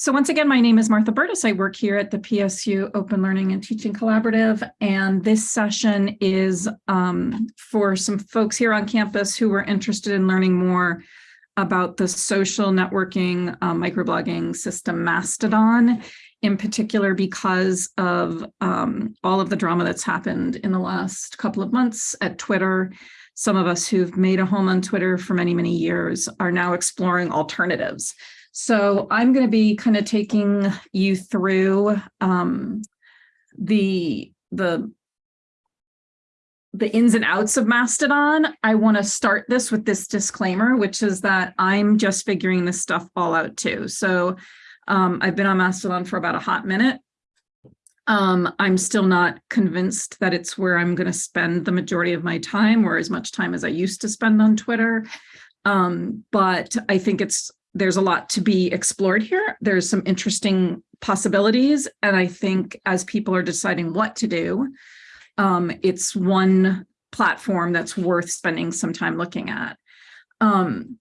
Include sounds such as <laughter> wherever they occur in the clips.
So once again, my name is Martha Burtis. I work here at the PSU Open Learning and Teaching Collaborative. And this session is um, for some folks here on campus who were interested in learning more about the social networking um, microblogging system Mastodon, in particular because of um, all of the drama that's happened in the last couple of months at Twitter. Some of us who've made a home on Twitter for many, many years are now exploring alternatives. So I'm going to be kind of taking you through um, the the the ins and outs of Mastodon. I want to start this with this disclaimer, which is that I'm just figuring this stuff all out too. So um, I've been on Mastodon for about a hot minute. Um, I'm still not convinced that it's where I'm going to spend the majority of my time or as much time as I used to spend on Twitter. Um, but I think it's there's a lot to be explored here. There's some interesting possibilities. And I think as people are deciding what to do, um, it's one platform that's worth spending some time looking at. Um,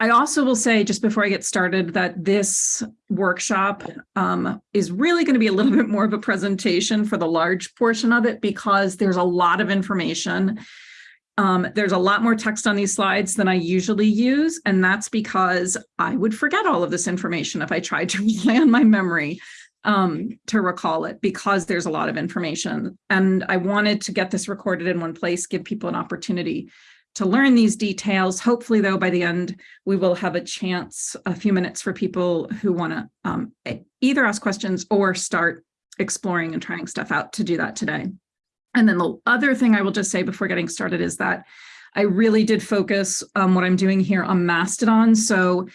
I also will say just before I get started that this workshop um, is really going to be a little <laughs> bit more of a presentation for the large portion of it because there's a lot of information um, there's a lot more text on these slides than I usually use, and that's because I would forget all of this information if I tried to <laughs> rely on my memory um, to recall it because there's a lot of information. And I wanted to get this recorded in one place, give people an opportunity to learn these details. Hopefully, though, by the end, we will have a chance, a few minutes for people who want to um, either ask questions or start exploring and trying stuff out to do that today. And then the other thing I will just say before getting started is that I really did focus um, what I'm doing here on Mastodon. So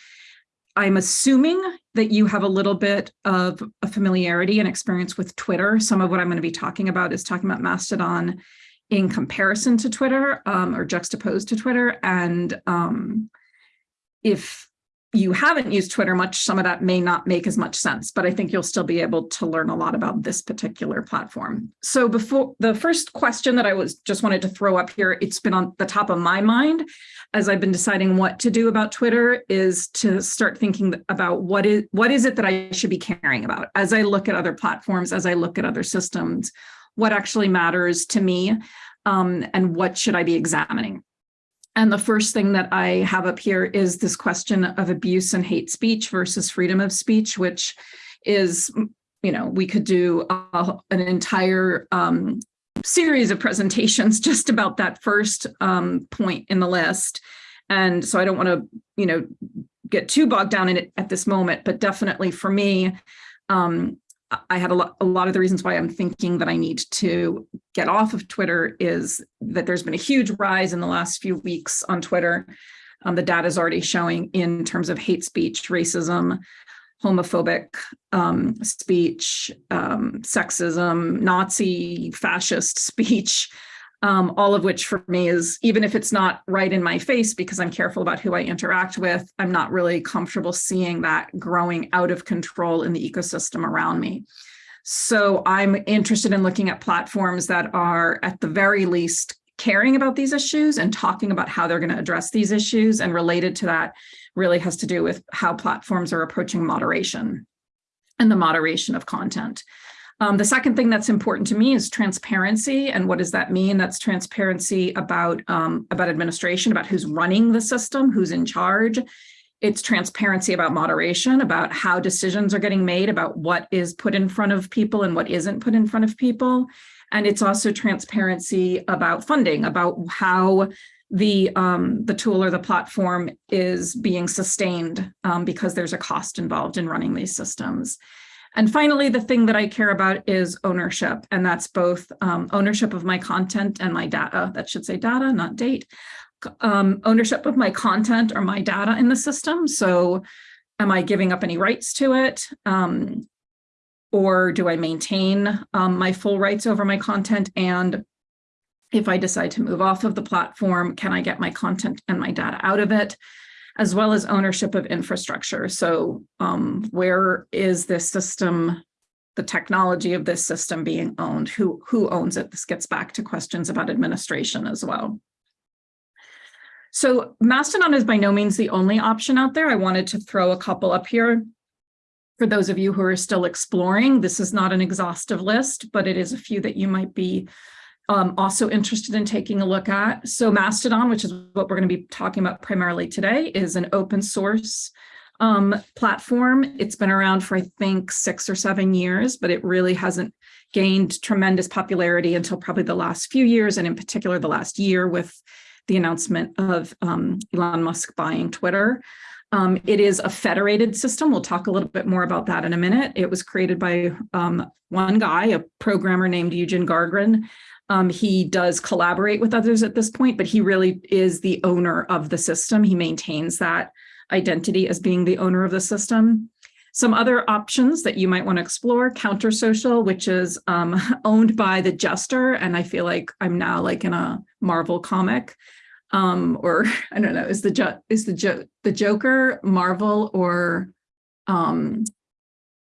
I'm assuming that you have a little bit of a familiarity and experience with Twitter. Some of what I'm going to be talking about is talking about Mastodon in comparison to Twitter um, or juxtaposed to Twitter. And um, if you haven't used Twitter much, some of that may not make as much sense, but I think you'll still be able to learn a lot about this particular platform. So before the first question that I was just wanted to throw up here, it's been on the top of my mind as I've been deciding what to do about Twitter is to start thinking about what is what is it that I should be caring about as I look at other platforms, as I look at other systems, what actually matters to me um, and what should I be examining. And the first thing that I have up here is this question of abuse and hate speech versus freedom of speech, which is, you know, we could do an entire um, series of presentations <laughs> just about that first um, point in the list. And so I don't want to, you know, get too bogged down in it at this moment, but definitely for me, um, I had a lot, a lot of the reasons why I'm thinking that I need to get off of Twitter is that there's been a huge rise in the last few weeks on Twitter. Um, the data is already showing in terms of hate speech, racism, homophobic um, speech, um, sexism, Nazi, fascist <laughs> speech, um, all of which for me is, even if it's not right in my face because I'm careful about who I interact with, I'm not really comfortable seeing that growing out of control in the ecosystem around me. So I'm interested in looking at platforms that are at the very least caring about these issues and talking about how they're going to address these issues and related to that really has to do with how platforms are approaching moderation and the moderation of content. Um, the second thing that's important to me is transparency. And what does that mean? That's transparency about, um, about administration, about who's running the system, who's in charge. It's transparency about moderation, about how decisions are getting made, about what is put in front of people and what isn't put in front of people. And it's also transparency about funding, about how the um, the tool or the platform is being sustained um, because there's a cost involved in running these systems. And finally, the thing that I care about is ownership, and that's both um, ownership of my content and my data. That should say data, not date. Um, ownership of my content or my data in the system. So am I giving up any rights to it? Um, or do I maintain um, my full rights over my content? And if I decide to move off of the platform, can I get my content and my data out of it? As well as ownership of infrastructure. So um, where is this system, the technology of this system being owned? Who, who owns it? This gets back to questions about administration as well. So Mastodon is by no means the only option out there. I wanted to throw a couple up here. for those of you who are still exploring, this is not an exhaustive list, but it is a few that you might be um, also interested in taking a look at. So Mastodon, which is what we're going to be talking about primarily today, is an open source um, platform. It's been around for, I think, six or seven years, but it really hasn't gained tremendous popularity until probably the last few years, and in particular the last year with the announcement of um, Elon Musk buying Twitter. Um, it is a federated system. We'll talk a little bit more about that in a minute. It was created by um, one guy, a programmer named Eugen Gargron. Um, he does collaborate with others at this point, but he really is the owner of the system. He maintains that identity as being the owner of the system. Some other options that you might want to explore, Counter Social, which is um, <laughs> owned by the Jester, and I feel like I'm now like in a Marvel comic, um, or <laughs> I don't know, is the is the jo the Joker Marvel or um,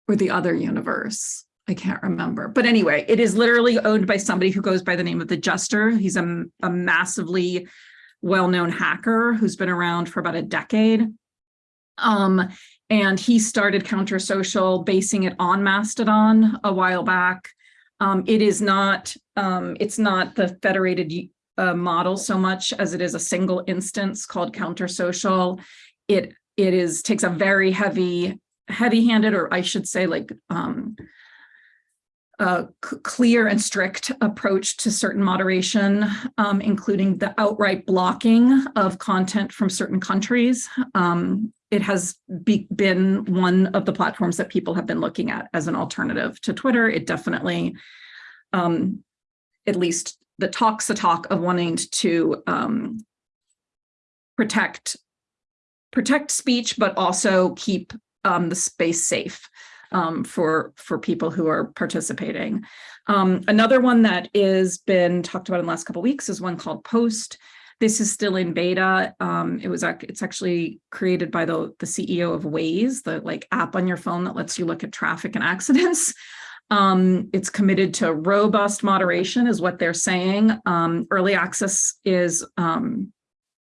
or the other universe? I can't remember. But anyway, it is literally owned by somebody who goes by the name of the Jester. He's a, a massively well-known hacker who's been around for about a decade. Um, and he started Counter Social, basing it on Mastodon a while back. Um, it is not, um, it's not the federated uh, model so much as it is a single instance called Counter Social. It, it is, takes a very heavy, heavy-handed, or I should say like, a clear and strict approach to certain moderation, um, including the outright blocking of content from certain countries. Um, it has be, been one of the platforms that people have been looking at as an alternative to Twitter. It definitely, um, at least the talks the talk of wanting to um, protect protect speech, but also keep um, the space safe um, for for people who are participating. Um, another one that is been talked about in the last couple weeks is one called Post. This is still in beta. Um, it was it's actually created by the, the CEO of Waze, the like app on your phone that lets you look at traffic and <laughs> accidents. Um, it's committed to robust moderation is what they're saying. Um, early access is um,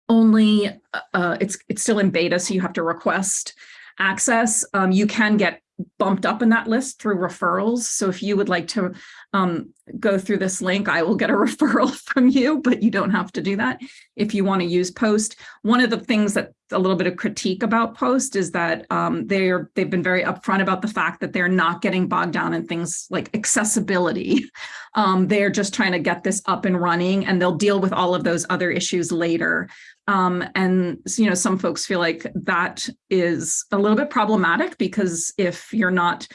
only, uh, it's, it's still in beta, so you have to request access. Um, you can get bumped up in that list through referrals. So if you would like to um, go through this link, I will get a <laughs> referral from you, but you don't have to do that if you want to use Post. One of the things that a little bit of critique about Post is that um, they're they've been very upfront about the fact that they're not getting bogged down in things like accessibility. <laughs> Um, they're just trying to get this up and running, and they'll deal with all of those other issues later. Um, and you know, some folks feel like that is a little bit problematic because if you're not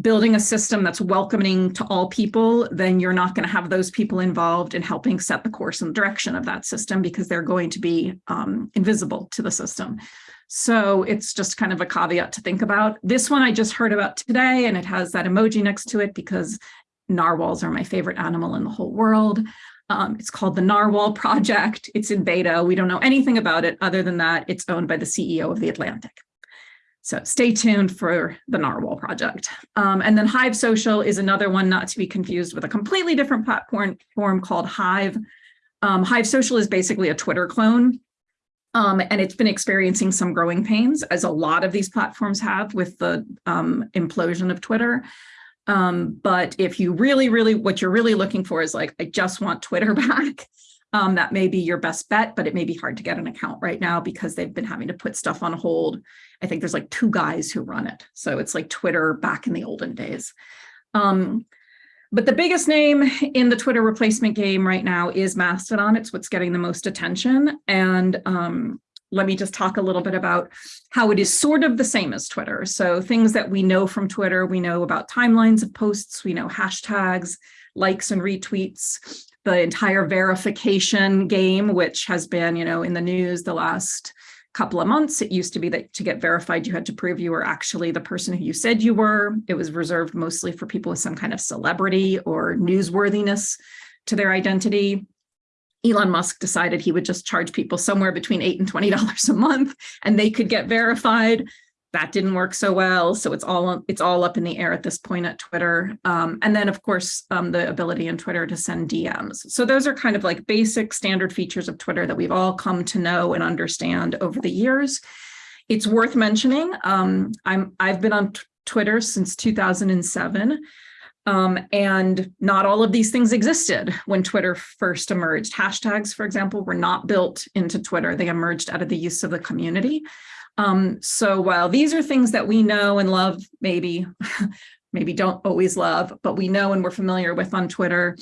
building a system that's welcoming to all people, then you're not going to have those people involved in helping set the course and direction of that system because they're going to be um, invisible to the system. So it's just kind of a caveat to think about. This one I just heard about today, and it has that emoji next to it because narwhals are my favorite animal in the whole world. Um, it's called the Narwhal Project. It's in beta. We don't know anything about it other than that it's owned by the CEO of The Atlantic. So stay tuned for the Narwhal project. Um, and then Hive Social is another one not to be confused with a completely different platform form called Hive. Um, Hive Social is basically a Twitter clone. Um, and it's been experiencing some growing pains, as a lot of these platforms have with the um, implosion of Twitter. Um, but if you really, really, what you're really looking for is like, I just want Twitter <laughs> back um, that may be your best bet, but it may be hard to get an account right now because they've been having to put stuff on hold. I think there's like two guys who run it. So it's like Twitter back in the olden days. Um, but the biggest name in the Twitter replacement game right now is Mastodon. It's what's getting the most attention. And um, let me just talk a little bit about how it is sort of the same as Twitter. So things that we know from Twitter, we know about timelines of posts, we know hashtags, likes and retweets the entire verification game, which has been, you know, in the news the last couple of months. It used to be that to get verified, you had to prove you were actually the person who you said you were. It was reserved mostly for people with some kind of celebrity or newsworthiness to their identity. Elon Musk decided he would just charge people somewhere between eight and $20 a month and they could get verified that didn't work so well. So it's all it's all up in the air at this point at Twitter. Um, and then, of course, um, the ability in Twitter to send DMs. So those are kind of like basic standard features of Twitter that we've all come to know and understand over the years. It's worth mentioning. Um, I'm I've been on Twitter since 2007. Um, and not all of these things existed when Twitter first emerged. Hashtags, for example, were not built into Twitter. They emerged out of the use of the community. Um, so while these are things that we know and love, maybe, <laughs> maybe don't always love, but we know and we're familiar with on Twitter,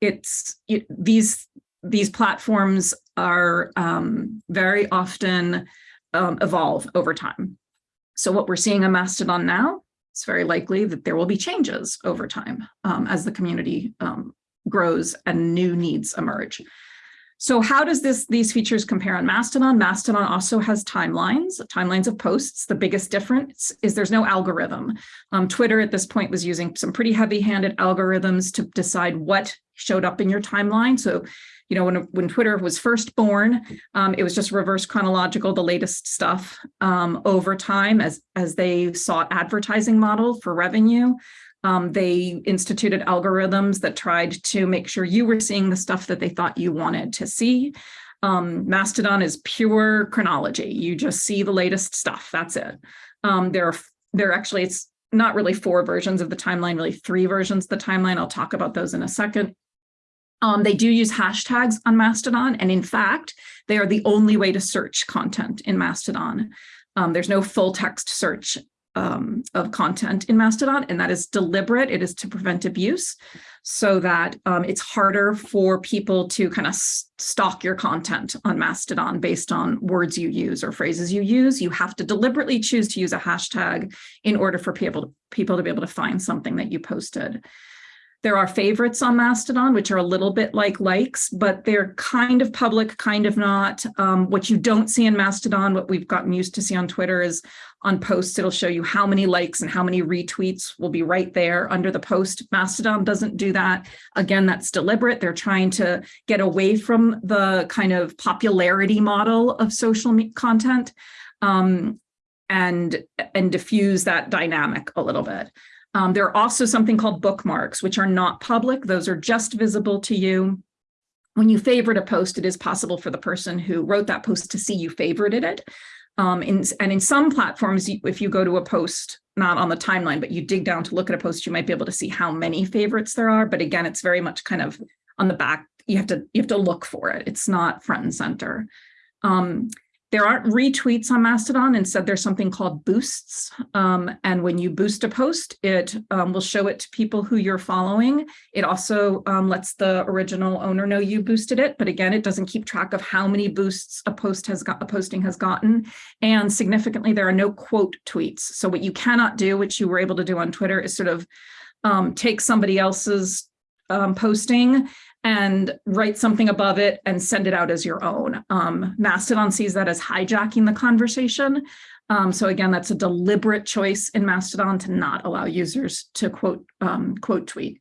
it's it, these these platforms are um, very often um, evolve over time. So what we're seeing on Mastodon now it's very likely that there will be changes over time um, as the community um, grows and new needs emerge. So how does this these features compare on Mastodon? Mastodon also has timelines, timelines of posts. The biggest difference is there's no algorithm. Um, Twitter at this point was using some pretty heavy-handed algorithms to decide what showed up in your timeline. So you know, when, when Twitter was first born, um, it was just reverse chronological, the latest stuff um, over time as, as they sought advertising model for revenue. Um, they instituted algorithms that tried to make sure you were seeing the stuff that they thought you wanted to see. Um, Mastodon is pure chronology. You just see the latest stuff. That's it. Um, there are there are actually it's not really four versions of the timeline, really three versions of the timeline. I'll talk about those in a second. Um, they do use hashtags on Mastodon, and in fact, they are the only way to search content in Mastodon. Um, there's no full text search um, of content in Mastodon, and that is deliberate. It is to prevent abuse so that um, it's harder for people to kind of stalk your content on Mastodon based on words you use or phrases you use. You have to deliberately choose to use a hashtag in order for people, people to be able to find something that you posted. There are favorites on Mastodon, which are a little bit like likes, but they're kind of public, kind of not. Um, what you don't see in Mastodon, what we've gotten used to see on Twitter is on posts, it'll show you how many likes and how many retweets will be right there under the post. Mastodon doesn't do that. Again, that's deliberate. They're trying to get away from the kind of popularity model of social content um, and, and diffuse that dynamic a little bit. Um, there are also something called bookmarks, which are not public. Those are just visible to you. When you favorite a post, it is possible for the person who wrote that post to see you favorited it. Um, in, and in some platforms, if you go to a post, not on the timeline, but you dig down to look at a post, you might be able to see how many favorites there are. But again, it's very much kind of on the back. You have to you have to look for it. It's not front and center. Um, there aren't retweets on Mastodon. Instead, there's something called boosts. Um, and when you boost a post, it um, will show it to people who you're following. It also um, lets the original owner know you boosted it. But again, it doesn't keep track of how many boosts a post has got, a posting has gotten. And significantly, there are no quote tweets. So what you cannot do, which you were able to do on Twitter, is sort of um, take somebody else's um, posting and write something above it and send it out as your own. Um, Mastodon sees that as hijacking the conversation. Um, so again, that's a deliberate choice in Mastodon to not allow users to quote, um, quote tweet.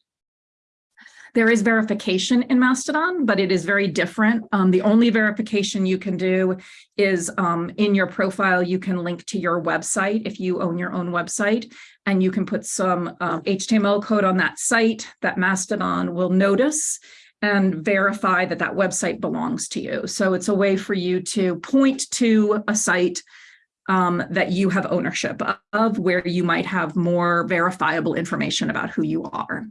There is verification in Mastodon, but it is very different. Um, the only verification you can do is um, in your profile, you can link to your website if you own your own website, and you can put some uh, HTML code on that site that Mastodon will notice and verify that that website belongs to you. So it's a way for you to point to a site um, that you have ownership of where you might have more verifiable information about who you are.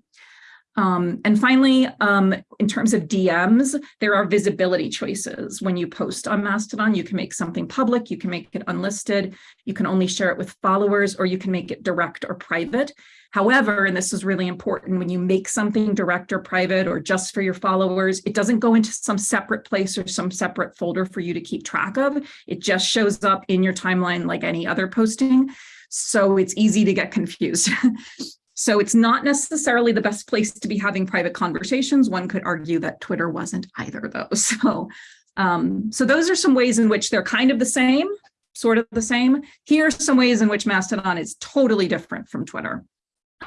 Um, and finally, um, in terms of DMs, there are visibility choices. When you post on Mastodon, you can make something public, you can make it unlisted, you can only share it with followers, or you can make it direct or private. However, and this is really important, when you make something direct or private or just for your followers, it doesn't go into some separate place or some separate folder for you to keep track of. It just shows up in your timeline like any other posting. So it's easy to get confused. <laughs> So it's not necessarily the best place to be having private conversations. One could argue that Twitter wasn't either though. <laughs> So, um, so those are some ways in which they're kind of the same, sort of the same. Here are some ways in which Mastodon is totally different from Twitter.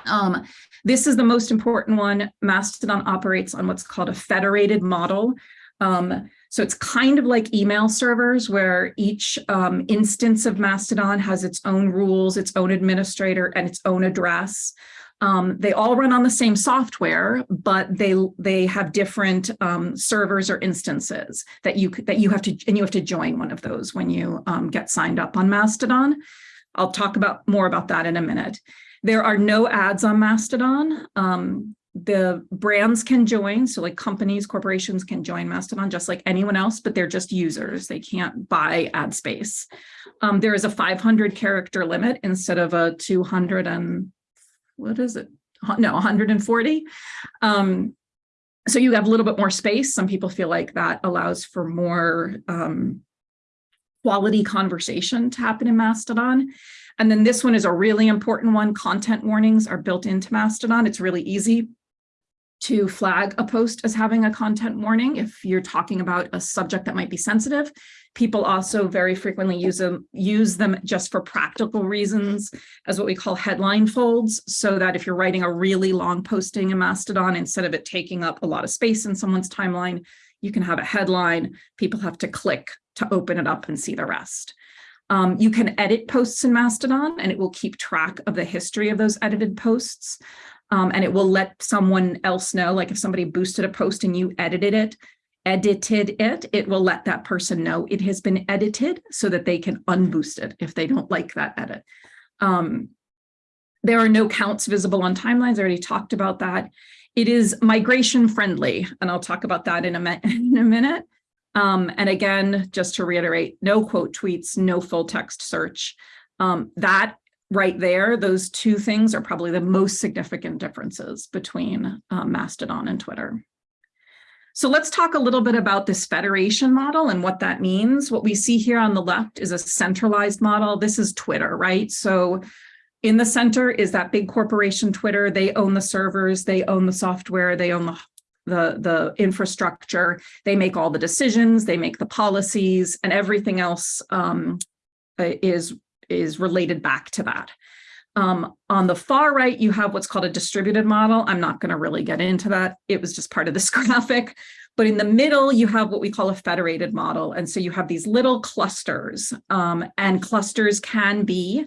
Um, this is the most important one. Mastodon operates on what's called a federated model. Um, so it's kind of like email servers where each um, instance of Mastodon has its own rules, its own administrator, and its own address. Um, they all run on the same software, but they they have different um, servers or instances that you that you have to and you have to join one of those when you um, get signed up on Mastodon. I'll talk about more about that in a minute. There are no ads on Mastodon. Um, the brands can join, so like companies, corporations can join Mastodon just like anyone else, but they're just users. They can't buy ad space. Um, there is a 500 character limit instead of a 200 and what is it? No, 140. Um, so you have a little bit more space. Some people feel like that allows for more um, quality conversation to happen in Mastodon. And then this one is a really important one. Content warnings are built into Mastodon. It's really easy to flag a post as having a content warning if you're talking about a subject that might be sensitive. People also very frequently use them, use them just for practical reasons as what we call headline folds, so that if you're writing a really long posting in Mastodon, instead of it taking up a lot of space in someone's timeline, you can have a headline, people have to click to open it up and see the rest. Um, you can edit posts in Mastodon and it will keep track of the history of those edited posts um, and it will let someone else know, like if somebody boosted a post and you edited it, edited it, it will let that person know it has been edited so that they can unboost it if they don't like that edit. Um, there are no counts visible on timelines. I already talked about that. It is migration friendly, and I'll talk about that in a, <laughs> in a minute. Um, and again, just to reiterate, no quote tweets, no full text search. Um, that right there, those two things are probably the most significant differences between um, Mastodon and Twitter. So let's talk a little bit about this federation model and what that means. What we see here on the left is a centralized model. This is Twitter, right? So in the center is that big corporation Twitter. They own the servers, they own the software, they own the the, the infrastructure, they make all the decisions, they make the policies and everything else um, is is related back to that. Um, on the far right, you have what's called a distributed model. I'm not going to really get into that. It was just part of this <laughs> graphic. But in the middle, you have what we call a federated model. And so you have these little clusters um, and clusters can be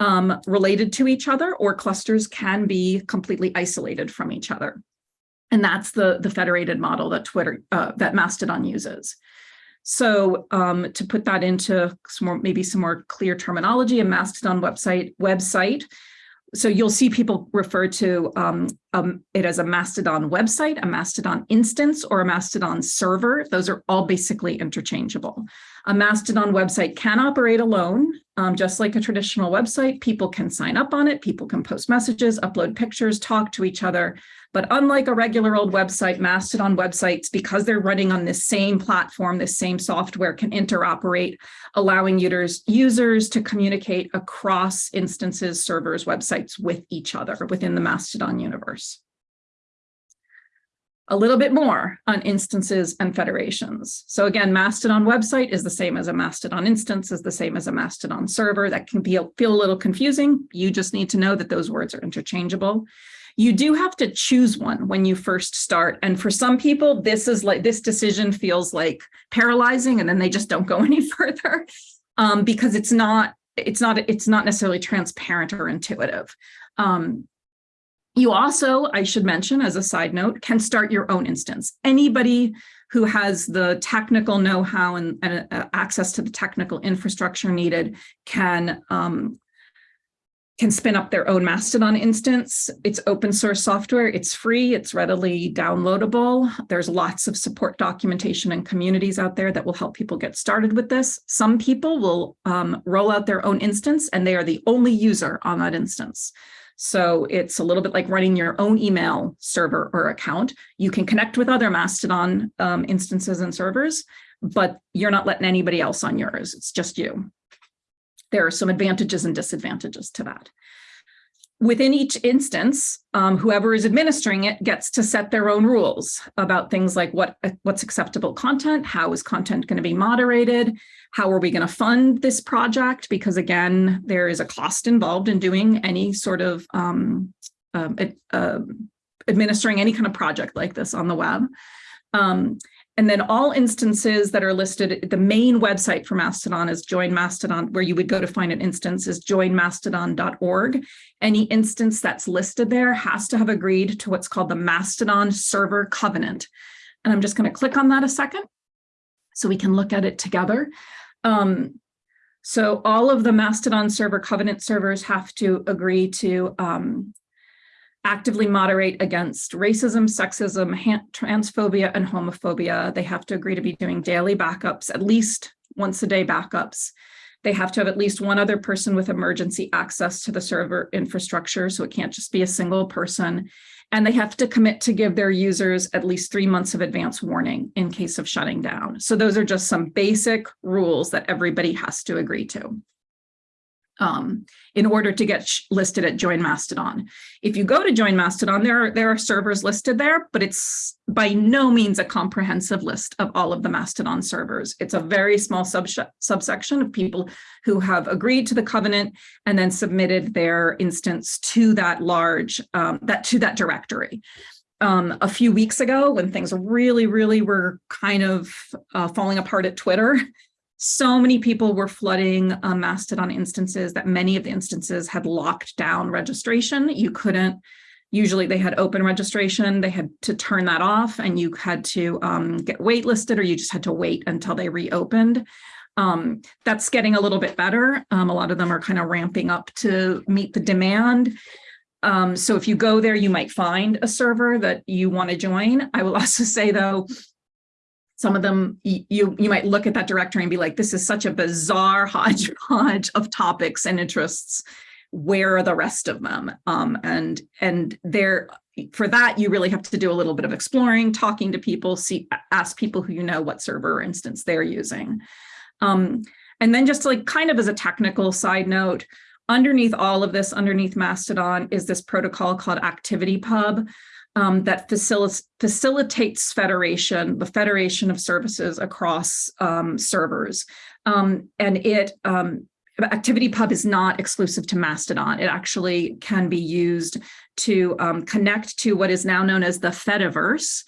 um, related to each other or clusters can be completely isolated from each other. And that's the, the federated model that Twitter, uh, that Mastodon uses. So um, to put that into some more, maybe some more clear terminology, a Mastodon website website. So you'll see people refer to um, um, it as a Mastodon website, a Mastodon instance, or a Mastodon server. Those are all basically interchangeable. A Mastodon website can operate alone, um, just like a traditional website. People can sign up on it, people can post messages, upload pictures, talk to each other. But unlike a regular old website, Mastodon websites, because they're running on this same platform, this same software can interoperate, allowing users, users to communicate across instances, servers, websites with each other within the Mastodon universe. A little bit more on instances and federations. So again, Mastodon website is the same as a Mastodon instance, is the same as a Mastodon server. That can be, feel a little confusing. You just need to know that those words are interchangeable you do have to choose one when you first start. And for some people, this is like this decision feels like paralyzing and then they just don't go <laughs> any further um, because it's not it's not it's not necessarily transparent or intuitive. Um, you also, I should mention as a side note, can start your own instance. Anybody who has the technical know-how and, and uh, access to the technical infrastructure needed can um, can spin up their own Mastodon instance. It's open source software. It's free. It's readily downloadable. There's lots of support documentation and communities out there that will help people get started with this. Some people will um, roll out their own instance and they are the only user on that instance. So it's a little bit like running your own email server or account. You can connect with other Mastodon um, instances and servers, but you're not letting anybody else on yours. It's just you there are some advantages and disadvantages to that. Within each instance, um, whoever is administering it gets to set their own rules about things like what what's acceptable content, how is content going to be moderated, how are we going to fund this project? Because again, there is a cost involved in doing any sort of um, uh, uh, administering any kind of project like this on the web. Um, and then all instances that are listed, the main website for Mastodon is Join Mastodon, where you would go to find an instance is joinmastodon.org. Any instance that's listed there has to have agreed to what's called the Mastodon Server Covenant. And I'm just going to click on that a second so we can look at it together. Um, So all of the Mastodon server covenant servers have to agree to um, actively moderate against racism, sexism, transphobia, and homophobia. They have to agree to be doing daily backups, at least once a day backups. They have to have at least one other person with emergency access to the server infrastructure, so it can't just be a single person. And they have to commit to give their users at least three months of advance warning in case of shutting down. So those are just some basic rules that everybody has to agree to um, in order to get listed at Join Mastodon. If you go to Join Mastodon, there are, there are servers listed there, but it's by no means a comprehensive list of all of the Mastodon servers. It's a very small subsection of people who have agreed to the covenant and then submitted their instance to that large, um, that to that directory. Um, a few weeks ago when things really, really were kind of uh, falling apart at Twitter, so many people were flooding uh, Mastodon instances that many of the instances had locked down registration. You couldn't, usually they had open registration, they had to turn that off and you had to um, get waitlisted or you just had to wait until they reopened. Um, that's getting a little bit better. Um, a lot of them are kind of ramping up to meet the demand. Um, so if you go there, you might find a server that you want to join. I will <laughs> also say though, some of them you you might look at that directory and be like this is such a bizarre <laughs> hodgepodge of topics and interests. Where are the rest of them? Um, and and there for that you really have to do a little bit of exploring talking to people see ask people who you know what server instance they're using. Um, and then just like kind of as a technical side note underneath all of this underneath mastodon is this protocol called ActivityPub um, that facil facilitates federation, the federation of services across um, servers. Um, and it um, ActivityPub is not exclusive to Mastodon. It actually can be used to um, connect to what is now known as the Fediverse.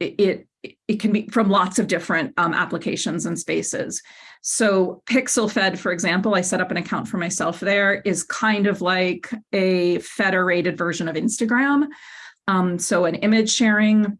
It, it, can be from lots of different applications and spaces. So PixelFed, for example, I set up an account for myself there, is kind of like a federated version of Instagram. Um, so an image sharing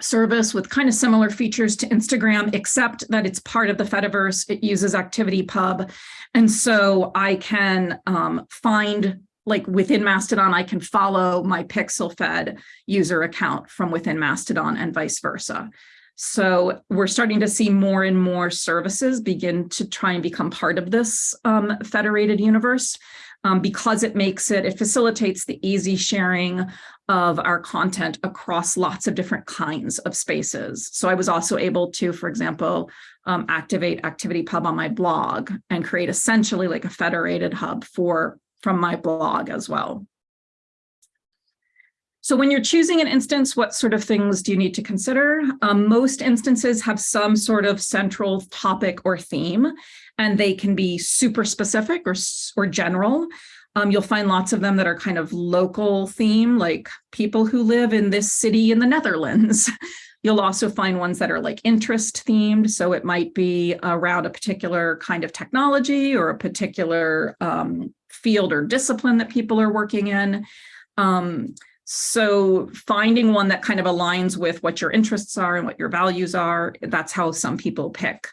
service with kind of similar features to Instagram, except that it's part of the Fediverse. It uses ActivityPub. And so I can um, find like within Mastodon, I can follow my PixelFed user account from within Mastodon and vice versa. So we're starting to see more and more services begin to try and become part of this um, federated universe um, because it makes it, it facilitates the easy sharing of our content across lots of different kinds of spaces. So I was also able to, for example, um, activate ActivityPub on my blog and create essentially like a federated hub for from my blog as well. So when you're choosing an instance, what sort of things do you need to consider? Um, most instances have some sort of central topic or theme, and they can be super specific or, or general. Um, you'll find lots of them that are kind of local theme, like people who live in this city in the Netherlands. <laughs> You'll also find ones that are like interest themed. So it might be around a particular kind of technology or a particular um, field or discipline that people are working in. Um, so finding one that kind of aligns with what your interests are and what your values are, that's how some people pick,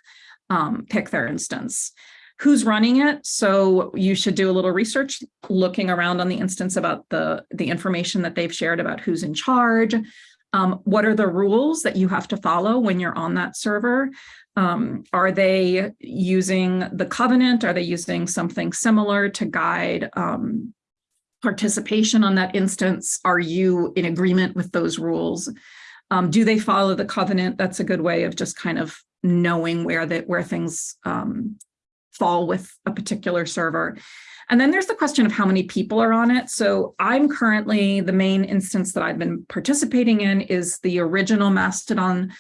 um, pick their instance. Who's running it? So you should do a little research looking around on the instance about the, the information that they've shared about who's in charge. Um, what are the rules that you have to follow when you're on that server? Um, are they using the covenant? Are they using something similar to guide um, participation on that instance? Are you in agreement with those rules? Um, do they follow the covenant? That's a good way of just kind of knowing where that where things um, fall with a particular server. And then there's the question of how many people are on it. So I'm currently, the main instance that I've been participating in is the original Mastodon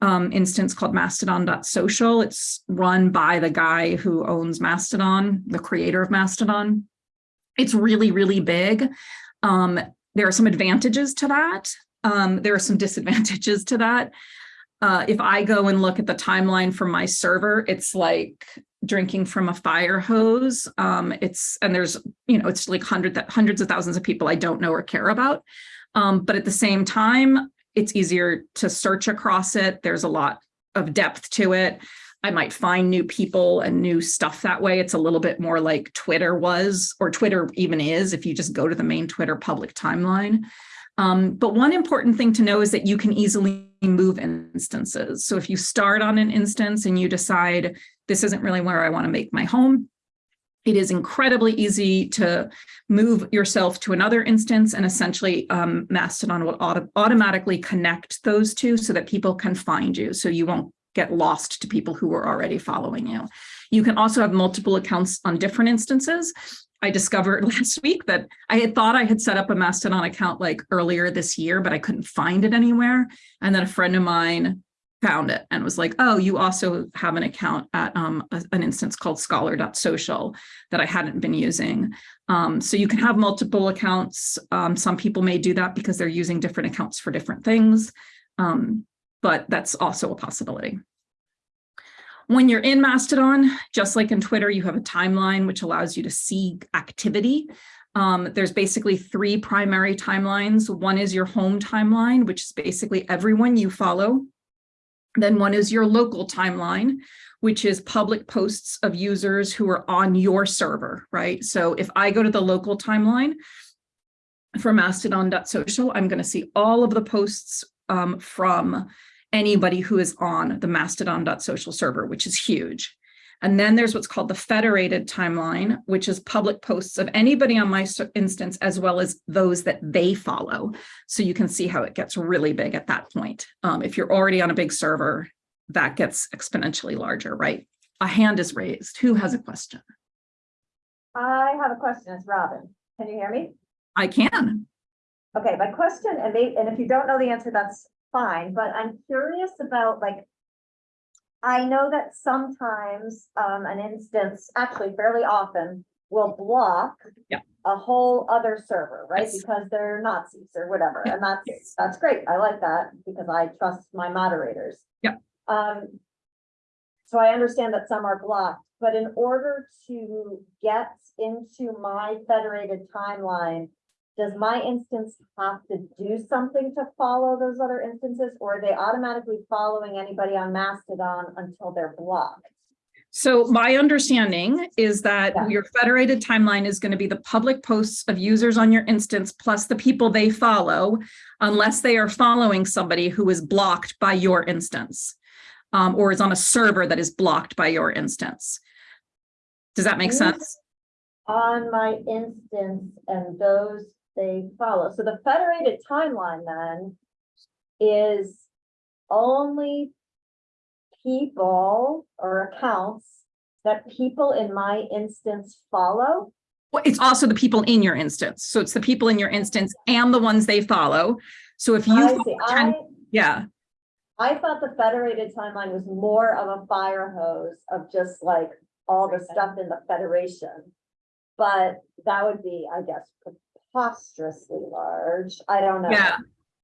um, instance called mastodon.social. It's run by the guy who owns Mastodon, the creator of Mastodon. It's really, really big. Um, there are some advantages to that. Um, there are some <laughs> disadvantages to that. Uh, if I go and look at the timeline from my server, it's like drinking from a fire hose. Um, it's and there's you know it's like hundred hundreds of thousands of people I don't know or care about. Um, but at the same time, it's easier to search across it. There's a lot of depth to it. I might find new people and new stuff that way. It's a little bit more like Twitter was, or Twitter even is, if you just go to the main Twitter public timeline. Um, but one important thing to know is that you can easily move instances. So if you start on an instance and you decide this isn't really where I want to make my home, it is incredibly easy to move yourself to another instance and essentially um, Mastodon will auto automatically connect those two so that people can find you. So you won't get lost to people who are already following you. You can also have multiple accounts on different instances. I discovered <laughs> last week that I had thought I had set up a Mastodon account like earlier this year, but I couldn't find it anywhere. And then a friend of mine found it and was like, oh, you also have an account at um, a, an instance called scholar.social that I hadn't been using. Um, so you can have multiple accounts. Um, some people may do that because they're using different accounts for different things, um, but that's also a possibility. When you're in Mastodon, just like in Twitter, you have a timeline which allows you to see activity. Um, there's basically three primary timelines. One is your home timeline, which is basically everyone you follow then one is your local timeline, which is public posts of users who are on your server, right? So if I go to the local timeline for mastodon.social, I'm going to see all of the posts um, from anybody who is on the mastodon.social server, which is huge. And then there's what's called the federated timeline, which is public posts of anybody on my instance, as well as those that they follow. So you can see how it gets really big at that point. Um, if you're already on a big server, that gets exponentially larger, right? A hand is raised. Who has a question? I have a question. It's Robin. Can you hear me? I can. Okay, my question, and they, and if you don't know the answer, that's fine, but I'm curious about like I know that sometimes um an instance, actually fairly often, will block. Yeah. A whole other server, right? Yes. Because they're Nazis or whatever, Yeah. and that's, that's great. I like that because I trust my moderators. Yeah. Um. So I understand that some are blocked, but in order to get into my federated timeline. Does my instance have to do something to follow those other instances, or are they automatically following anybody on Mastodon until they're blocked? So my understanding is that Yeah. your federated timeline is going to be the public posts of users on your instance, plus the people they follow, unless they are following somebody who is blocked by your instance um, or is on a server that is blocked by your instance. Does that make sense? On my instance and those they follow. So the federated timeline then is only people or accounts that people in my instance follow. Well, it's also the people in your instance. So it's the people in your instance and the ones they follow. So if you, I see. 10 I, yeah, I thought the federated timeline was more of a fire hose of just like all the stuff in the federation. But that would be, I guess, preposterously large. I don't know. Yeah.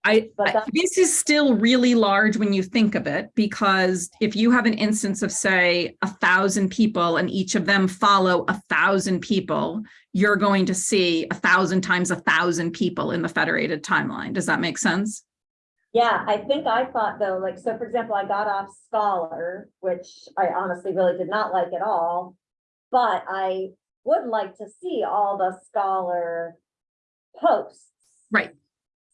I, I- this is still really large when you think of it, because if you have an instance of say a thousand people and each of them follow a thousand people, you're going to see a thousand times a thousand people in the federated timeline. Does that make sense? Yeah, I think I thought though, like, so for example, I got off Scholar, which I honestly really did not like at all. But I would like to see all the Scholar posts. Right.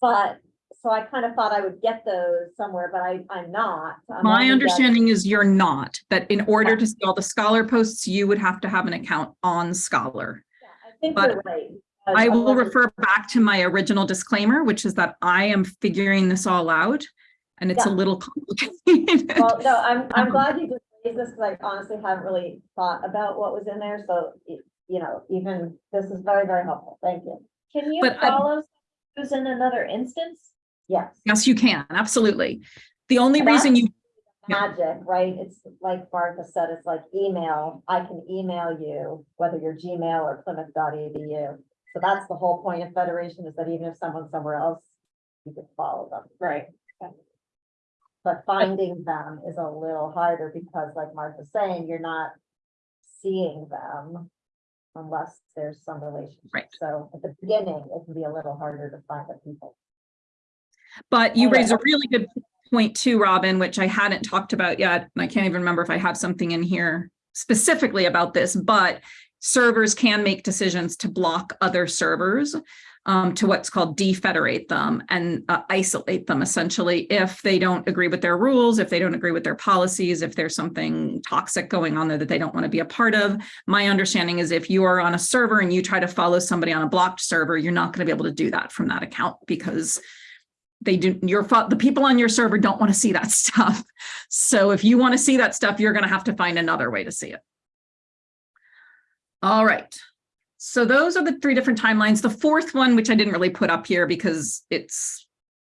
But, so I kind of thought I would get those somewhere, but I, I'm not. I'm My understanding is you're not, that in order Yeah. to see all the Scholar posts, you would have to have an account on Scholar. getting- I think but you're right. I will refer back to my original disclaimer, which is that I am figuring this all out and it's a little complicated. Well, no, I'm, <laughs> I'm Um, glad you just raised this, because I honestly haven't really thought about what was in there, so, you know, even, this is very, very helpful, thank you. Can you But I- follow who's in another instance? Yes, Yes, you can, absolutely. The only And reason you, magic, right, it's like Martha said, it's like email, I can email you, whether you're Gmail or Plymouth.edu. So that's the whole point of Federation, is that even if someone's somewhere else, you could follow them. Right. But finding them is a little harder, because like Martha's saying, you're not seeing them unless there's some relationship. Right. So at the beginning, it can be a little harder to find the people. but you uh, raise a really good point point too, Robin, which I hadn't talked about yet, and I can't even remember if I have something in here specifically about this, but servers can make decisions to block other servers um, to what's called defederate them and uh, isolate them essentially if they don't agree with their rules, if they don't agree with their policies, if there's something toxic going on there that they don't want to be a part of. My understanding is if you are on a server and you try to follow somebody on a blocked server, you're not going to be able to do that from that account because they do your the people on your server don't want to see that <laughs> stuff. So if you want to see that stuff, you're going to have to find another way to see it. All right. So those are the three different timelines. The fourth one, which I didn't really put up here because it's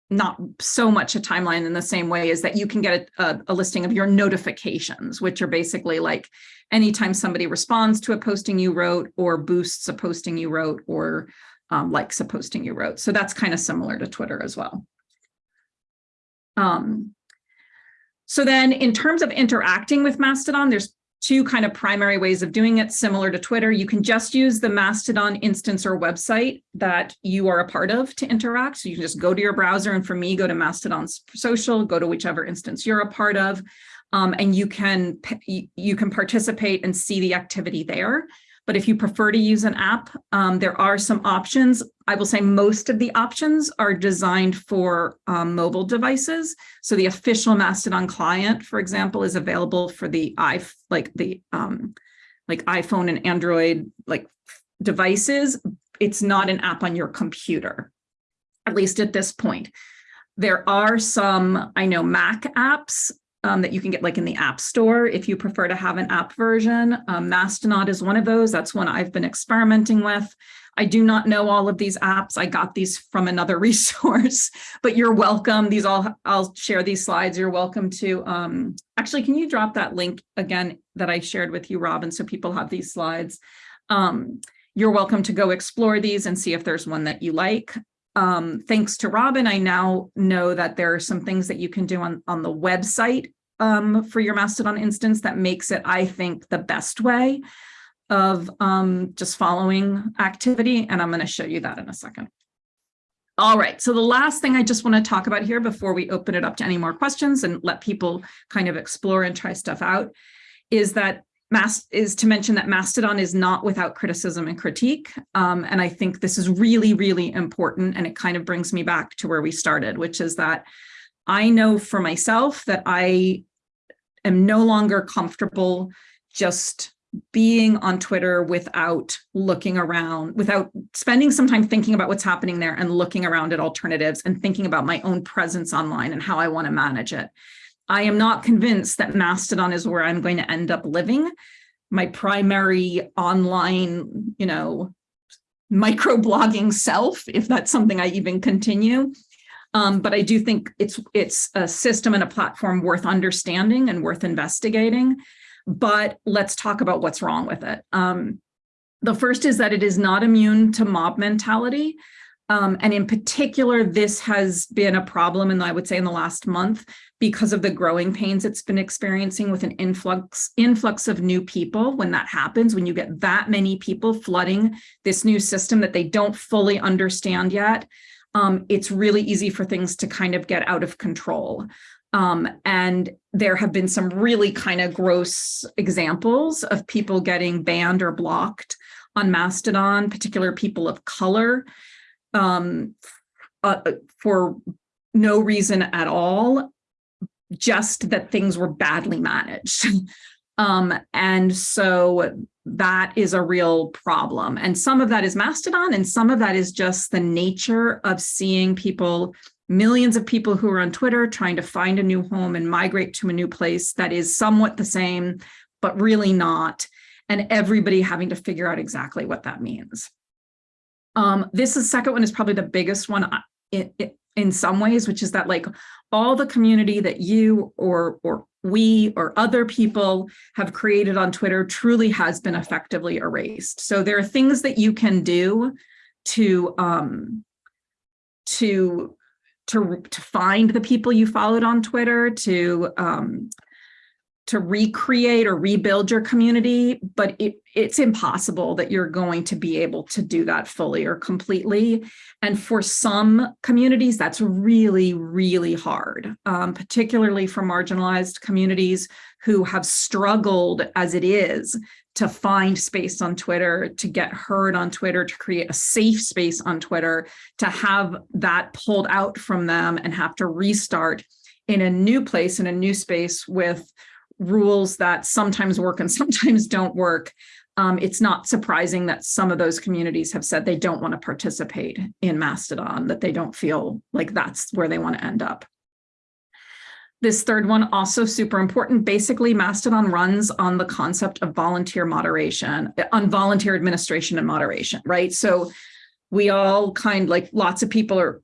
not so much a timeline in the same way is that you can get a, a, listing of your notifications, which are basically like anytime somebody responds to a posting you wrote or boosts a posting you wrote or um, likes a posting you wrote. So that's kind of similar to Twitter as well. Um, so then in terms of interacting with Mastodon, there's two kind of primary ways of doing it similar to Twitter. You can just use the Mastodon instance or website that you are a part of to interact. So you can just go to your browser and for me, go to Mastodon social, go to whichever instance you're a part of, um, and you can, you can participate and see the activity there. But if you prefer to use an app, um, there are some options. I will say most of the options are designed for um, mobile devices. So the official Mastodon client, for example, is available for the i like the um, like iPhone and Android like devices. It's not an app on your computer, at least at this point. There are some, I know Mac apps um, that you can get like in the app store if you prefer to have an app version. Um, Mastodon is one of those. That's one I've been experimenting with. I do not know all of these apps. I got these from another <laughs> resource, but you're welcome. These all, I'll share these slides. You're welcome to, um, actually, can you drop that link again that I shared with you, Robin, so people have these slides. Um, you're welcome to go explore these and see if there's one that you like um, thanks to Robin, I now know that there are some things that you can do on, on the website um, for your Mastodon instance that makes it, I think, the best way of um, just following activity. And I'm going to show you that in a second. All right, so the last thing I just want to talk about here before we open it up to any more questions and let people kind of explore and try stuff out is that Mast is to mention that Mastodon is not without criticism and critique. Um, and I think this is really, really important. And it kind of brings me back to where we started, which is that I know for myself that I am no longer comfortable just being on Twitter without looking around, without spending some time thinking about what's happening there and looking around at alternatives and thinking about my own presence online and how I want to manage it. I am not convinced that Mastodon is where I'm going to end up living. My primary online, you know, microblogging self, if that's something I even continue. Um, but I do think it's it's a system and a platform worth understanding and worth investigating. But let's talk about what's wrong with it. Um, the first is that it is not immune to mob mentality. Um, and in particular, this has been a problem, and I would say in the last month, because of the growing pains it's been experiencing with an influx influx of new people. When that happens, when you get that many people flooding this new system that they don't fully understand yet, um, it's really easy for things to kind of get out of control. Um, and there have been some really kind of gross examples of people getting banned or blocked on Mastodon, particular people of color um, uh, for no reason at all, just that things were badly managed. <laughs> um, and so that is a real problem. And some of that is Mastodon, and some of that is just the nature of seeing people, millions of people who are on Twitter trying to find a new home and migrate to a new place that is somewhat the same, but really not. And everybody having to figure out exactly what that means. Um, this is second one is probably the biggest one uh, in, in some ways, which is that like all the community that you or or we or other people have created on Twitter truly has been effectively erased. So there are things that you can do to um, to to to find the people you followed on Twitter, to um, to recreate or rebuild your community, but it, it's impossible that you're going to be able to do that fully or completely. And for some communities, that's really, really hard, um, particularly for marginalized communities who have struggled as it is to find space on Twitter, to get heard on Twitter, to create a safe space on Twitter, to have that pulled out from them and have to restart in a new place, in a new space with rules that sometimes work and <laughs> sometimes don't work. Um, it's not surprising that some of those communities have said they don't want to participate in Mastodon, that they don't feel like that's where they want to end up. This third one, also super important. Basically, Mastodon runs on the concept of volunteer moderation, on volunteer administration and moderation, right? So we all kind like lots of people are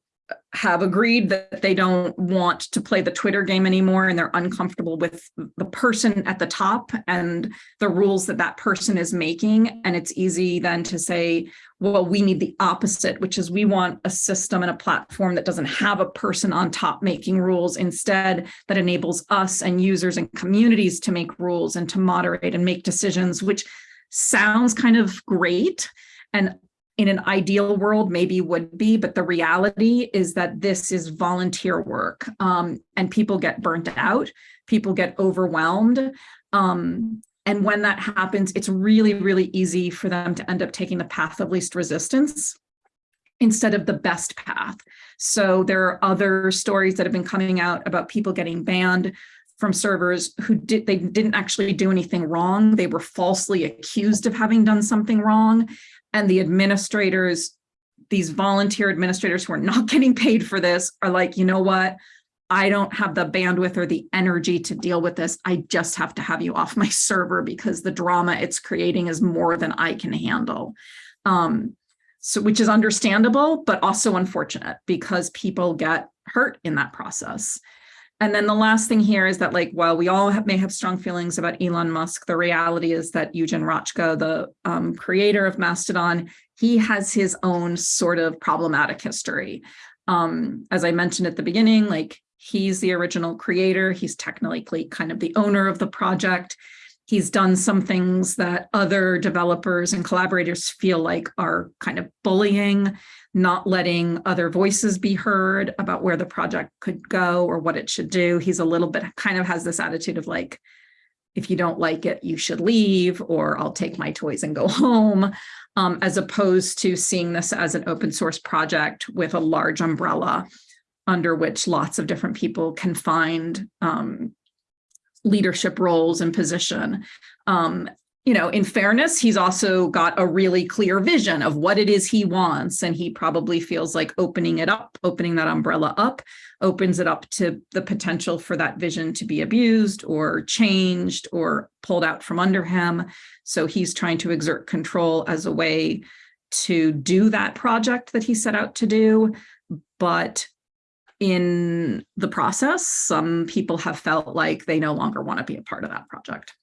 have agreed that they don't want to play the Twitter game anymore and they're uncomfortable with the person at the top and the rules that that person is making. And it's easy then to say, well, we need the opposite, which is we want a system and a platform that doesn't have a person on top making rules instead that enables us and users and communities to make rules and to moderate and make decisions, which sounds kind of great. And in an ideal world maybe would be, but the reality is that this is volunteer work um, and people get burnt out, people get overwhelmed. Um, and when that happens, it's really, really easy for them to end up taking the path of least resistance instead of the best path. So there are other stories that have been coming out about people getting banned from servers who did they didn't actually do anything wrong. They were falsely accused of having done something wrong and the administrators, these volunteer administrators who are not <laughs> getting paid for this are like, you know what? I don't have the bandwidth or the energy to deal with this. I just have to have you off my <laughs> server because the drama it's creating is more than I can handle. Um, so which is understandable, but also unfortunate because people get hurt in that process. And then the last thing here is that like, while we all have, may have strong feelings about Elon Musk, the reality is that Eugen Rochko, the um, creator of Mastodon, he has his own sort of problematic history. Um, as I mentioned at the beginning, like he's the original creator. He's technically kind of the owner of the project. He's done some things that other developers and collaborators feel like are kind of bullying not letting other voices be heard about where the project could go or what it should do. He's a little bit kind of has this attitude of like, if you don't like it, you should leave, or I'll take my toys and go <laughs> home, um, as opposed to seeing this as an open source project with a large umbrella under which lots of different people can find um, leadership roles and position. Um, you know, in fairness, he's also got a really clear vision of what it is he wants. And he probably feels like opening it up, opening that umbrella up, opens it up to the potential for that vision to be abused or changed or pulled out from under him. So he's trying to exert control as a way to do that project that he set out to do. But in the process, some people have felt like they no longer want to be a part of that project.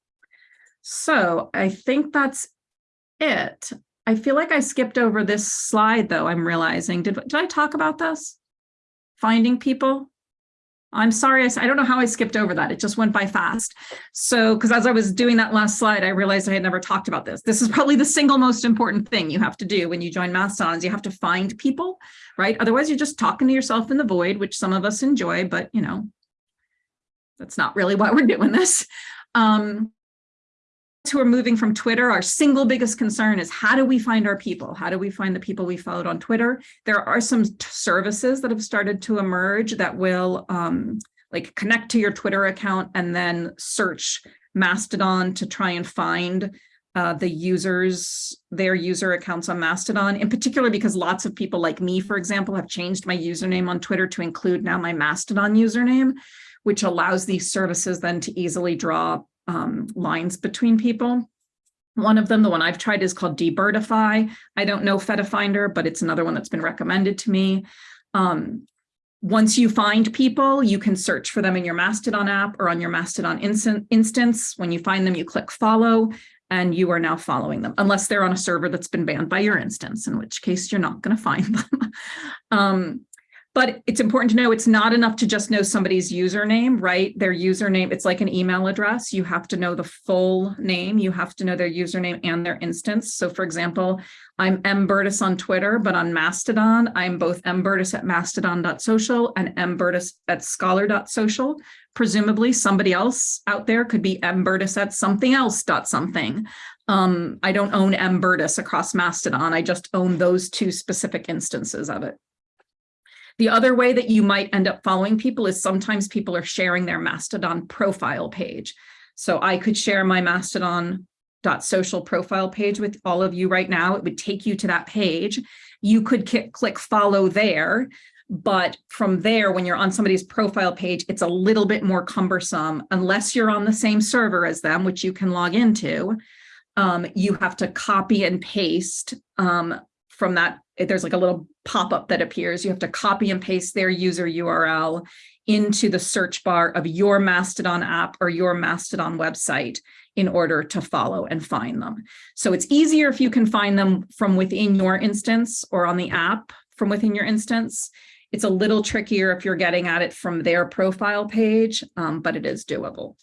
So I think that's it. I feel like I skipped over this slide though, I'm realizing. Did, did I talk about this? Finding people? I'm sorry, I, don't know how I skipped over that. It just went by fast. So, because as I was doing that last slide, I realized I had never talked about this. This is probably the single most important thing you have to do when you join Mastodons. You have to find people, right? Otherwise, you're just talking to yourself in the void, which some of us enjoy, but you know, that's not really why we're doing this. Um, who are moving from Twitter, our single biggest concern is how do we find our people? How do we find the people we followed on Twitter? There are some services that have started to emerge that will um, like connect to your Twitter account and then search Mastodon to try and find uh, the users, their user accounts on Mastodon, in particular because lots of people like me, for example, have changed my username on Twitter to include now my Mastodon username, which allows these services then to easily draw um, lines between people. One of them, the one I've tried is called Debirdify. I don't know Fedifinder, but it's another one that's been recommended to me. Um, once you find people, you can search for them in your Mastodon app or on your Mastodon instance. When you find them, you click follow and you are now following them, unless they're on a server that's been banned by your instance, in which case you're not going to find <laughs> them. um, But it's important to know it's not enough to just know somebody's username, right? Their username, it's like an email address. You have to know the full name. You have to know their username and their instance. So for example, I'm M Burtis on Twitter, but on Mastodon, I'm both M Burtis at mastodon.social and M Burtis at scholar.social. Presumably somebody else out there could be M Burtis at something else dot something. Um, I don't own M Burtis across Mastodon. I just own those two specific instances of it. The other way that you might end up following people is sometimes people are sharing their Mastodon profile page. So I could share my Mastodon.social profile page with all of you right now. It would take you to that page. You could click follow there, but from there, when you're on somebody's profile page, it's a little bit more cumbersome unless you're on the same server as them, which you can log into. Um, you have to copy and paste um, from that, there's like a little pop-up that appears. You have to copy and paste their user URL into the search bar of your Mastodon app or your Mastodon website in order to follow and find them. So it's easier if you can find them from within your instance or on the app from within your instance. It's a little trickier if you're getting at it from their profile page, um, but it is doable.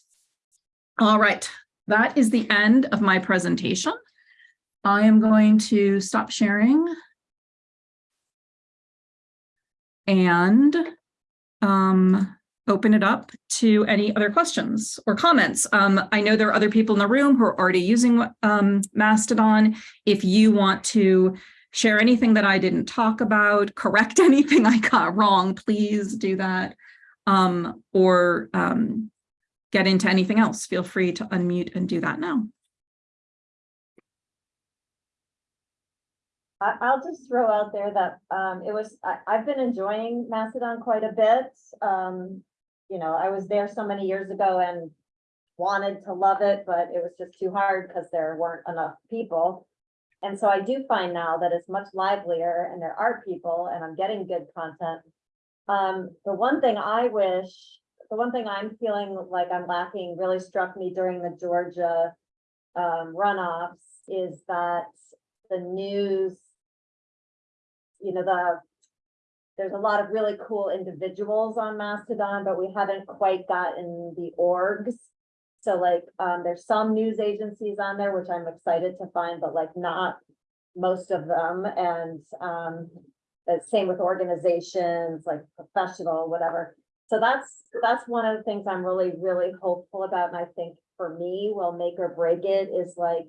All right, that is the end of my presentation. I am going to stop sharing. And um, open it up to any other questions or comments. Um, I know there are other people in the room who are already using um, Mastodon. If you want to share anything that I didn't talk about, correct <laughs> anything I got wrong, please do that. Um, or um, get into anything else, feel free to unmute and do that now. I'll just throw out there that, um, it was, I, I've been enjoying Mastodon quite a bit. Um, you know, I was there so many years ago and wanted to love it, but it was just too hard because there weren't enough people. And so I do find now that it's much livelier and there are people and I'm getting good content. Um, the one thing I wish, the one thing I'm feeling like I'm lacking really struck me during the Georgia um, runoffs is that the news you know, the, there's a lot of really cool individuals on Mastodon, but we haven't quite gotten the orgs. So like, um, there's some news agencies on there, which I'm excited to find, but like not most of them. And, um, the same with organizations, like professional, whatever. So that's, that's one of the things I'm really, really hopeful about. And I think for me, will make or break it is like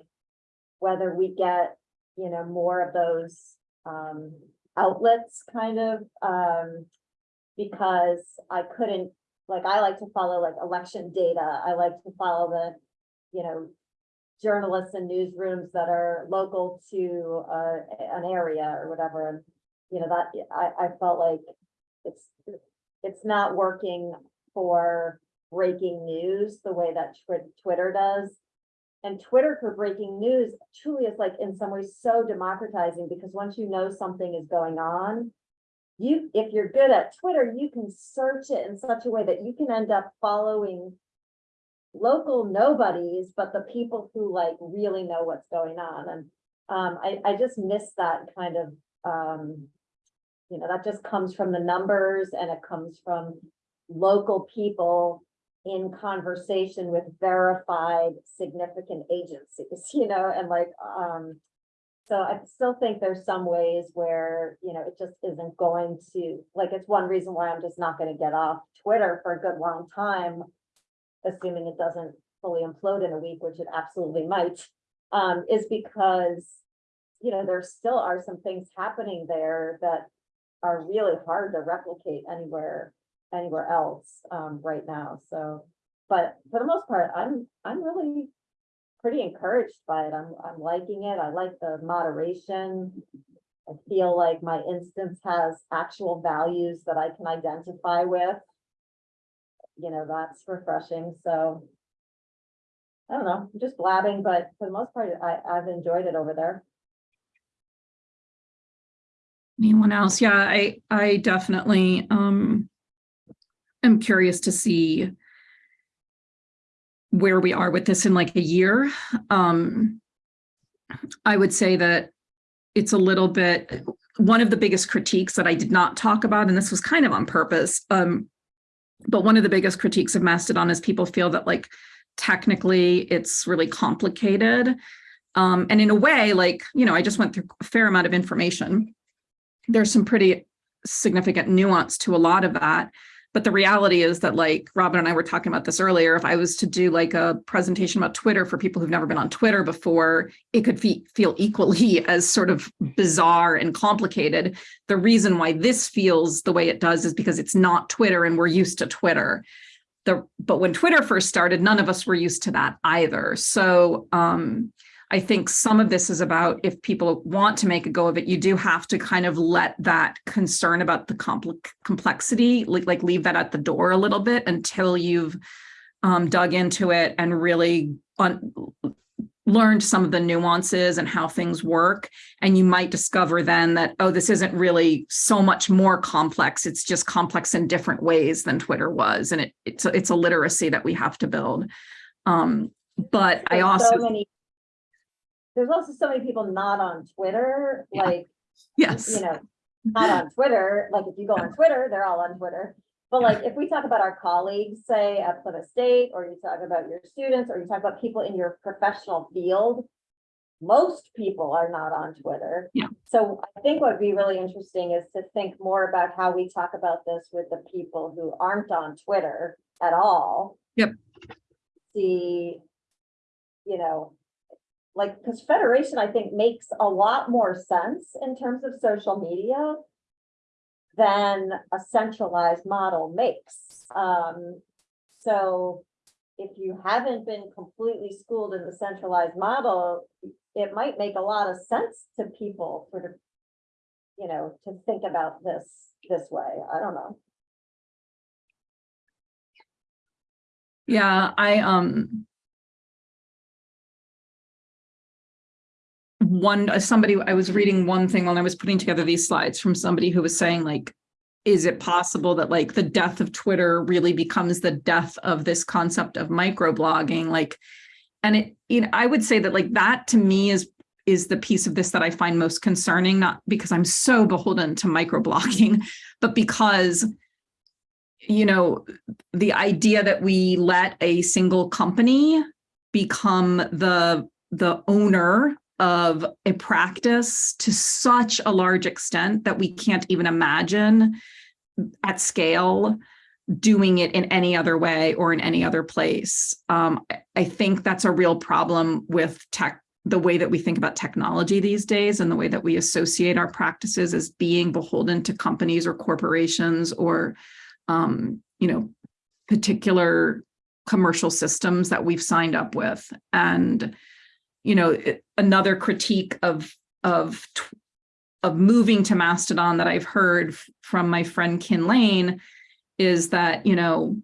whether we get, you know, more of those, um, outlets kind of, um, because I couldn't, like, I like to follow like election data. I like to follow the, you know, journalists and newsrooms that are local to, uh, an area or whatever. And, you know, that, I, I felt like it's, it's not working for breaking news the way that Twitter does. And Twitter for breaking news truly is like in some ways so democratizing because once you know something is going on, you, if you're good at Twitter, you can search it in such a way that you can end up following local nobodies, but the people who like really know what's going on. And um, I, I just miss that kind of, um, you know, that just comes from the numbers and it comes from local people in conversation with verified significant agencies, <laughs> you know, and like, um, so I still think there's some ways where, you know, it just isn't going to, like, it's one reason why I'm just not gonna get off Twitter for a good long time, assuming it doesn't fully implode in a week, which it absolutely might, um, is because, you know, there still are some things happening there that are really hard to replicate anywhere anywhere else um right now, so. But for the most part, I'm, I'm really pretty encouraged by it. I'm, I'm liking it. I like the moderation. I feel like my instance has actual values that I can identify with. You know, that's refreshing, so. I don't know, I'm just blabbing, but for the most part, I, I've enjoyed it over there. Anyone else? Yeah, I, I definitely, um, am curious to see where we are with this in like a year. Um, I would say that it's a little bit, one of the biggest critiques that I did not talk about, and this was kind of on purpose, um, but one of the biggest critiques of Mastodon is people feel that like technically it's really complicated. Um, and in a way, like, you know, I just went through a fair amount of information. There's some pretty significant nuance to a lot of that. But the reality is that like Robin and I were talking about this earlier, if I was to do like a presentation about Twitter for people who've never been on Twitter before, it could fe feel equally <laughs> as sort of bizarre and complicated. The reason why this feels the way it does is because it's not Twitter and we're used to Twitter. The, but when Twitter first started, none of us were used to that either. So um, I think some of this is about if people want to make a go of it, you do have to kind of let that concern about the compl complexity, like, like leave that at the door a little bit until you've um, dug into it and really learned some of the nuances and how things work. And you might discover then that, oh, this isn't really so much more complex. It's just complex in different ways than Twitter was. And it, it's, it's a literacy that we have to build. Um, but I also so many- There's also so many people not on Twitter, Yeah. like, Yes. you know, not on Twitter, like if you go on Twitter, they're all on Twitter. But like, if we talk about our colleagues, say at Plymouth State, or you talk about your students, or you talk about people in your professional field. Most people are not on Twitter. Yeah. So I think what would be really interesting is to think more about how we talk about this with the people who aren't on Twitter at all. Yep. See, you know, like, because federation, I think, makes a lot more sense in terms of social media than a centralized model makes. Um, so if you haven't been completely schooled in the centralized model, it might make a lot of sense to people for the, you know, to think about this this way. I don't know. Yeah, I, um, one, uh, somebody, I was reading one thing when I was putting together these slides from somebody who was saying like, is it possible that like the death of Twitter really becomes the death of this concept of microblogging? Like, and it, you know, I would say that like that to me is is the piece of this that I find most concerning, not because I'm so beholden to microblogging, <laughs> but because you know, the idea that we let a single company become the the owner of a practice to such a large extent that we can't even imagine at scale doing it in any other way or in any other place. Um, I- think that's a real problem with tech, the way that we think about technology these days and the way that we associate our practices as being beholden to companies or corporations or, um, you know, particular commercial systems that we've signed up with. And, you know, another critique of, of, of moving to Mastodon that I've heard from my friend Kin Lane is that, you know,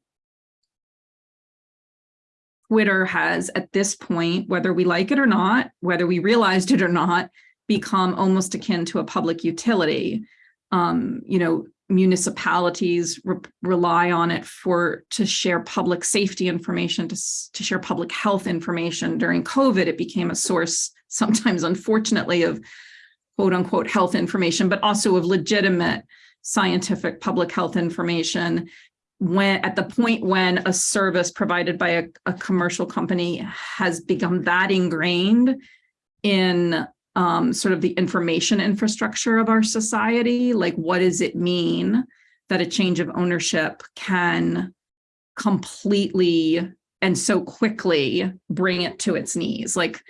Twitter has at this point, whether we like it or not, whether we realized it or not, become almost akin to a public utility. Um, you know, municipalities re rely on it for to share public safety information, to, to share public health information. During COVID, it became a source, sometimes unfortunately, of quote unquote health information, but also of legitimate scientific public health information when at the point when a service provided by a, a commercial company has become that ingrained in um, sort of the information infrastructure of our society, like what does it mean that a change of ownership can completely and so quickly bring it to its knees? Like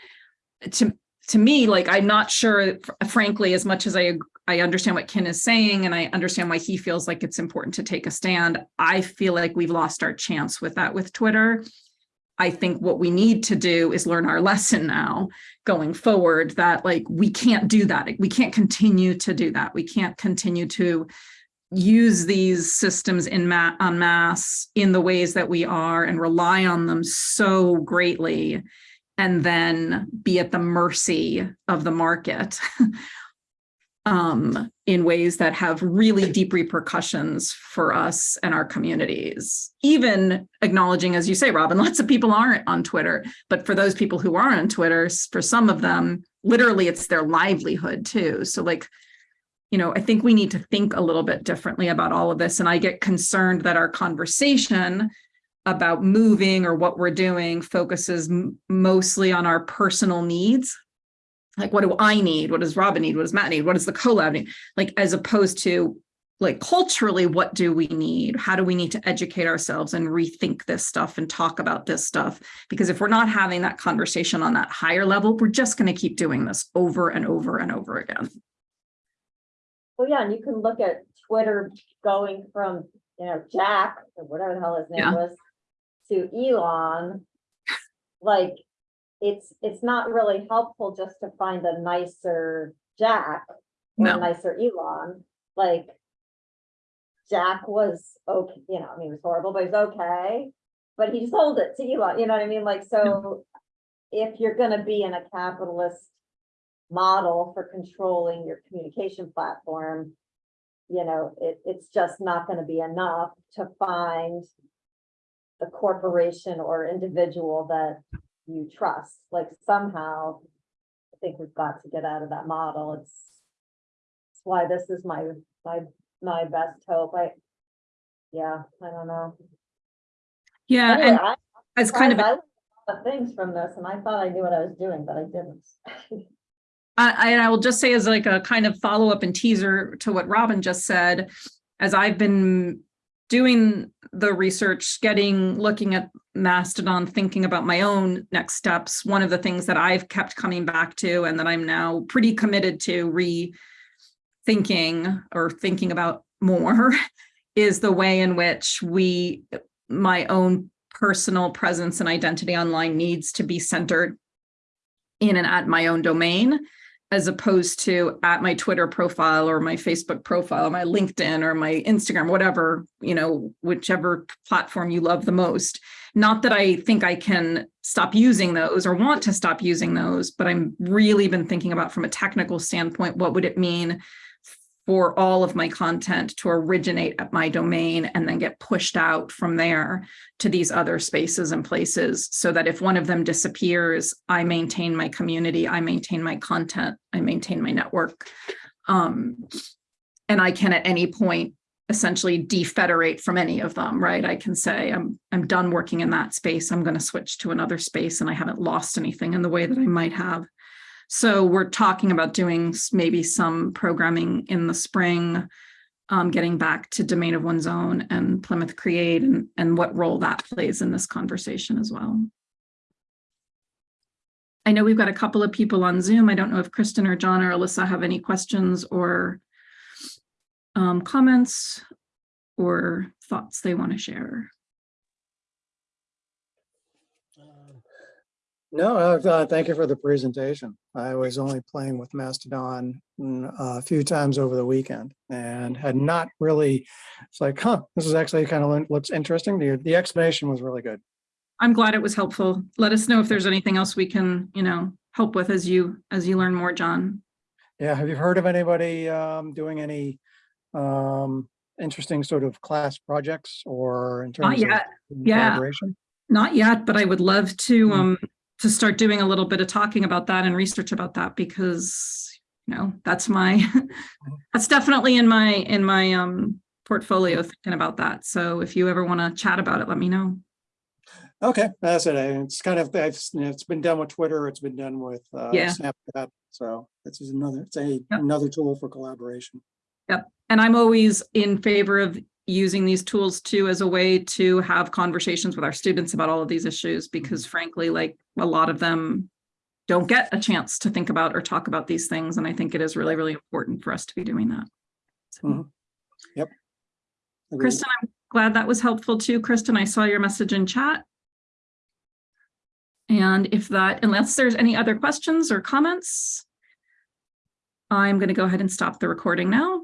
to to me, like I'm not sure, frankly, as much as I I understand what Kin is saying and I understand why he feels like it's important to take a stand. I feel like we've lost our chance with that with Twitter. I think what we need to do is learn our lesson now going forward that like we can't do that. We can't continue to do that. We can't continue to use these systems in ma en masse in the ways that we are and rely on them so greatly and then be at the mercy of the market <laughs> um, in ways that have really deep repercussions for us and our communities. Even acknowledging, as you say, Robin, <laughs> lots of people aren't on Twitter, but for those people who are on Twitter, for some of them, literally it's their livelihood too. So like, you know, I think we need to think a little bit differently about all of this. And I get concerned that our conversation about moving or what we're doing focuses mostly on our personal needs. Like, what do I need? What does Robin need? What does Matt need? What does the collab need? Like, as opposed to like culturally, what do we need? How do we need to educate ourselves and rethink this stuff and talk about this stuff? Because if we're not having that conversation on that higher level, we're just going to keep doing this over and over and over again. Well, yeah, and you can look at Twitter going from, you know, Jack, or whatever the hell his Yeah. name was, to Elon. Like, it's, it's not really helpful just to find a nicer Jack or No. a nicer Elon, like. Jack was okay, you know, I mean, it was horrible, but he's okay, but he sold it to Elon, you know what I mean? Like, so. If you're gonna be in a capitalist model for controlling your communication platform. You know, it, it's just not gonna be enough to find. The corporation or individual that you trust, like somehow. I think we've got to get out of that model, it's. That's why this is my, my, my best hope, I. Yeah, I don't know. Yeah, Anyway, and I, as kind of, I learned a lot of things from this, and I thought I knew what I was doing, but I didn't. <laughs> I, I and I will just say as like a kind of follow-up and teaser to what Robin just said, as I've been doing the research, getting, looking at Mastodon, thinking about my own next steps, one of the things that I've kept coming back to and that I'm now pretty committed to rethinking or thinking about more <laughs> is the way in which we, my own personal presence and identity online needs to be centered in and at my own domain as opposed to at my Twitter profile or my Facebook profile, my LinkedIn or my Instagram, whatever, you know, whichever platform you love the most. Not that I think I can stop using those or want to stop using those, but I'm really been thinking about from a technical standpoint, what would it mean for all of my content to originate at my domain and then get pushed out from there to these other spaces and places so that if one of them disappears, I maintain my community, I maintain my content, I maintain my network. Um, and I can at any point essentially defederate from any of them, right? I can say I'm I'm done working in that space. I'm going to switch to another space and I haven't lost anything in the way that I might have. So we're talking about doing maybe some programming in the spring, um, getting back to domain of one's own and Plymouth Create and, and what role that plays in this conversation as well. I know we've got a couple of people on Zoom. I don't know if Kristen or John or Alyssa have any questions or um, comments or thoughts they want to share. No, uh, uh, thank you for the presentation. I was only playing with Mastodon mm, a few times over the weekend and had not really, it's like, huh, this is actually kind of looks interesting. The, the explanation was really good. I'm glad it was helpful. Let us know if there's anything else we can, you know, help with as you, as you learn more, John. Yeah, have you heard of anybody um, doing any um, interesting sort of class projects or in terms of. Yeah. collaboration? Not yet, but I would love to, Mm. um, to start doing a little bit of talking about that and research about that because, you know, that's my, <laughs> that's definitely in my, in my, um, portfolio thinking about that. So if you ever want to chat about it, let me know. Okay, that's it. It's kind of, it's, it's been done with Twitter, it's been done with uh, Yeah. Snapchat. So this is another, it's a, Yep. another tool for collaboration. And I'm always in favor of using these tools too as a way to have conversations with our students about all of these issues because frankly, like a lot of them don't get a chance to think about or talk about these things. And I think it is really, really important for us to be doing that. So, Mhm. Agreed. Kristen, I'm glad that was helpful too. Kristen, I saw your message in chat. And if that, unless there's any other questions or comments, I'm going to go ahead and stop the recording now.